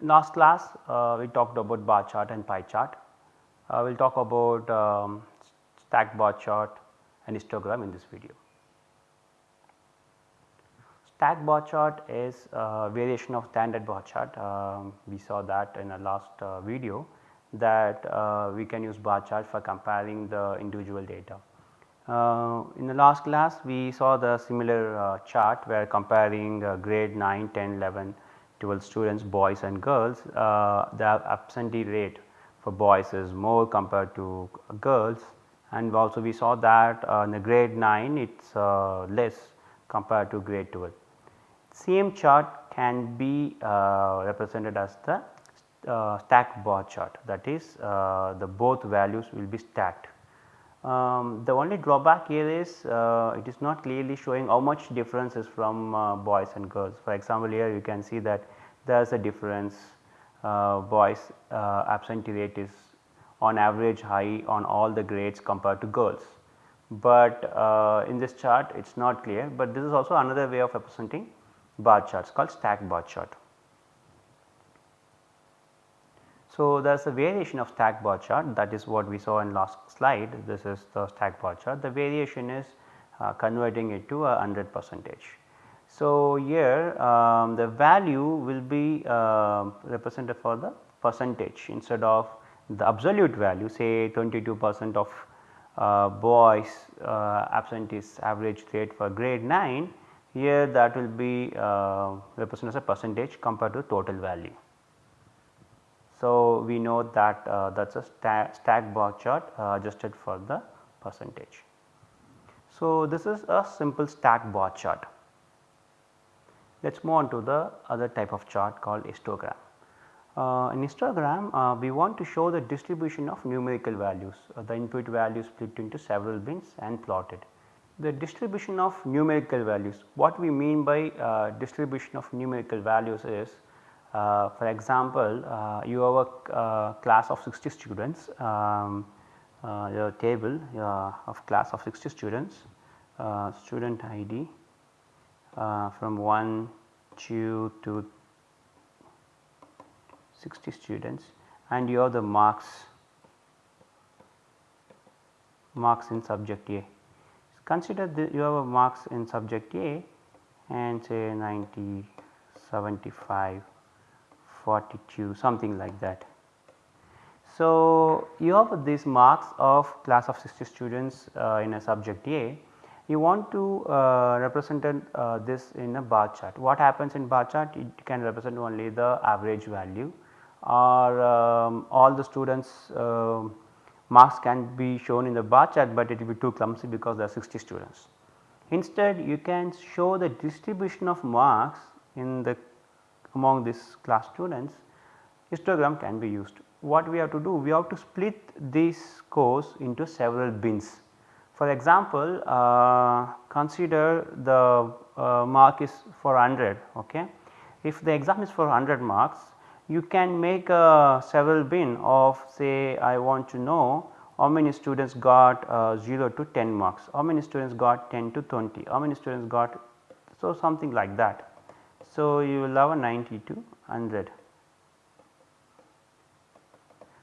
last class uh, we talked about bar chart and pie chart. Uh, we will talk about um, stack bar chart and histogram in this video. Stack bar chart is a variation of standard bar chart. Um, we saw that in the last uh, video that uh, we can use bar chart for comparing the individual data. Uh, in the last class we saw the similar uh, chart where comparing uh, grade 9, 10, 11, 12 students boys and girls uh, the absentee rate for boys is more compared to girls. And also we saw that uh, in the grade 9 it is uh, less compared to grade 12. Same chart can be represented as the stack bar chart. That is the both values will be stacked um, the only drawback here is uh, it is not clearly showing how much difference is from uh, boys and girls. For example, here you can see that there is a difference uh, boys uh, absentee rate is on average high on all the grades compared to girls. But uh, in this chart it is not clear, but this is also another way of representing bar charts called stack bar chart. So, there is a variation of stack bar chart that is what we saw in last slide this is the stack bar chart the variation is uh, converting it to a 100 percentage. So, here um, the value will be uh, represented for the percentage instead of the absolute value say 22 percent of uh, boys uh, absentees average rate for grade 9 here that will be uh, represented as a percentage compared to total value. So, we know that uh, that is a sta stack bar chart uh, adjusted for the percentage. So, this is a simple stack bar chart. Let us move on to the other type of chart called histogram. Uh, in histogram uh, we want to show the distribution of numerical values, uh, the input values split into several bins and plotted. The distribution of numerical values, what we mean by uh, distribution of numerical values is uh, for example, uh, you have a uh, class of 60 students, um, your table of class of 60 students, student ID from 1, 2 to 60 students and you have the marks marks in subject A. Consider that you have a marks in subject A and say 90, 75, 42 something like that. So, you have these marks of class of 60 students uh, in a subject A you want to uh, represent uh, this in a bar chart. What happens in bar chart? It can represent only the average value or um, all the students uh, marks can be shown in the bar chart, but it will be too clumsy because there are 60 students. Instead you can show the distribution of marks in the among these class students histogram can be used. What we have to do? We have to split this course into several bins. For example, uh, consider the uh, mark is for 100 okay. If the exam is for 100 marks you can make a several bin of say I want to know how many students got uh, 0 to 10 marks, how many students got 10 to 20, how many students got so something like that. So, you will have a 90 to 100.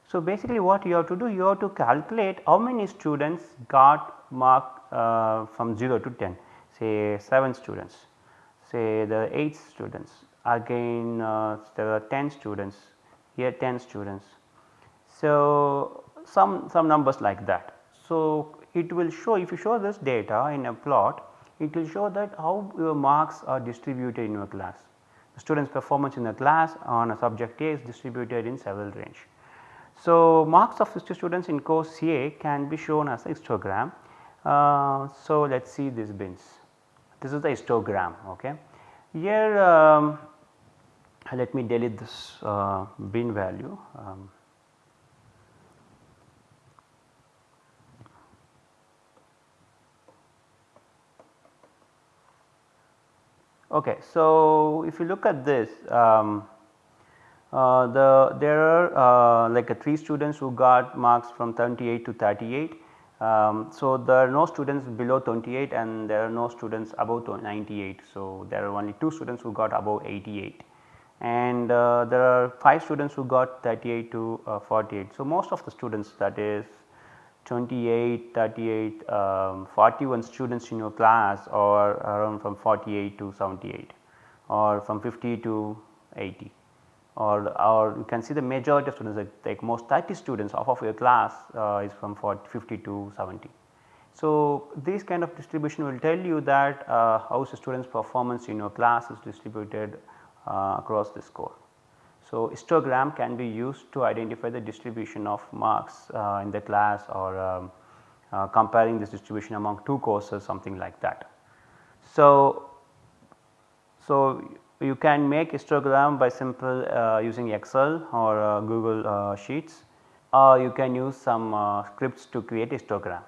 So, basically what you have to do you have to calculate how many students got mark uh, from 0 to 10 say 7 students say the 8 students again uh, there are 10 students here 10 students. So, some some numbers like that. So, it will show if you show this data in a plot it will show that how your marks are distributed in your class. The student's performance in the class on a subject A is distributed in several range. So, marks of 60 students in course A can be shown as a histogram. Uh, so, let us see these bins. This is the histogram. Okay. Here um, let me delete this uh, bin value. Um, Okay, so if you look at this, um, uh, the there are uh, like a 3 students who got marks from 28 to 38. Um, so, there are no students below 28 and there are no students above 98. So, there are only 2 students who got above 88 and uh, there are 5 students who got 38 to uh, 48. So, most of the students that is 28, 38, um, 41 students in your class or around from 48 to 78 or from 50 to 80 or, or you can see the majority of students like, like most 30 students off of your class uh, is from 40, 50 to 70. So, this kind of distribution will tell you that uh, how students performance in your class is distributed uh, across the score. So, histogram can be used to identify the distribution of marks uh, in the class or um, uh, comparing this distribution among two courses something like that. So, so you can make histogram by simple uh, using Excel or uh, Google uh, Sheets or you can use some uh, scripts to create histogram.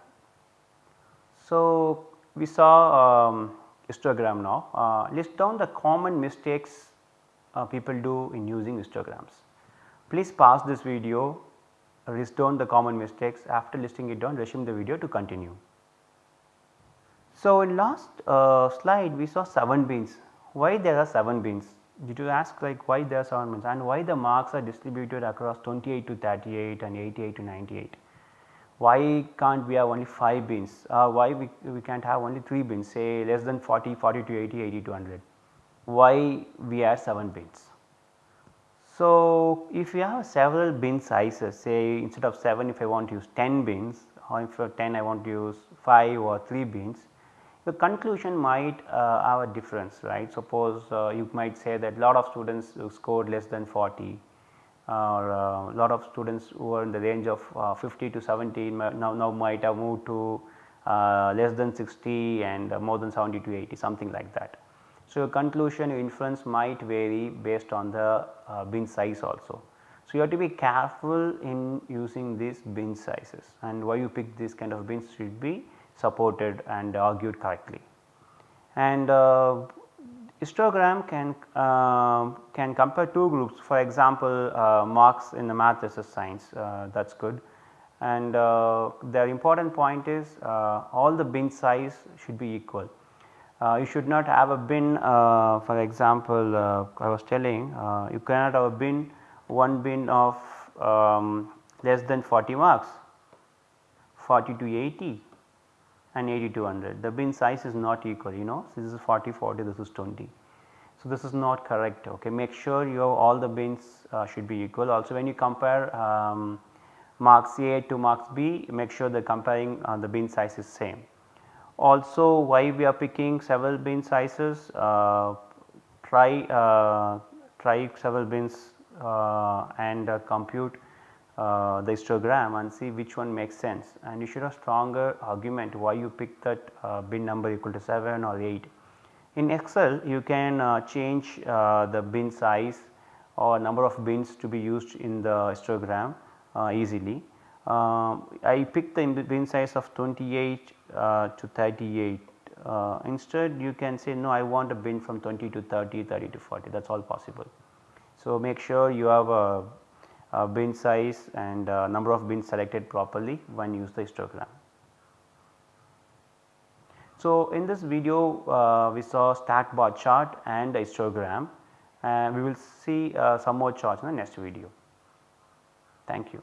So, we saw um, histogram now list down the common mistakes uh, people do in using histograms. Please pause this video, list down the common mistakes after listing it down resume the video to continue. So, in last uh, slide we saw 7 bins, why there are 7 bins? Did you ask like why there are 7 bins and why the marks are distributed across 28 to 38 and 88 to 98? Why can't we have only 5 bins? Uh, why we, we can't have only 3 bins say less than 40, 40 to 80, 80 to 100? Why we add 7 bins. So, if you have several bin sizes say instead of 7 if I want to use 10 bins or if for 10 I want to use 5 or 3 bins the conclusion might uh, have a difference right. Suppose uh, you might say that lot of students scored less than 40 or uh, lot of students who are in the range of uh, 50 to 70 now, now might have moved to uh, less than 60 and more than 70 to 80 something like that. So, your conclusion your inference might vary based on the uh, bin size also. So, you have to be careful in using these bin sizes and why you pick this kind of bins should be supported and argued correctly. And uh, histogram can uh, can compare two groups for example, uh, marks in the math versus science uh, that is good and uh, the important point is all the bin size should be equal you should not have a bin uh, for example uh, I was telling uh, you cannot have a bin one bin of um, less than 40 marks. 40 to 80 and 80 to 100 the bin size is not equal you know. This is 40 40 this is 20. So, this is not correct okay. Make sure you have all the bins uh, should be equal. Also when you compare um, marks A to marks B make sure the comparing uh, the bin size is same. Also why we are picking several bin sizes uh, try uh, try several bins uh, and uh, compute uh, the histogram and see which one makes sense and you should have stronger argument why you pick that uh, bin number equal to 7 or 8. In Excel you can change the bin size or number of bins to be used in the histogram easily. I picked the bin size of 28 uh, to 38 uh, instead you can say no I want a bin from 20 to 30, 30 to 40 that is all possible. So, make sure you have a, a bin size and number of bins selected properly when you use the histogram. So, in this video uh, we saw stack bar chart and histogram and we will see uh, some more charts in the next video. Thank you.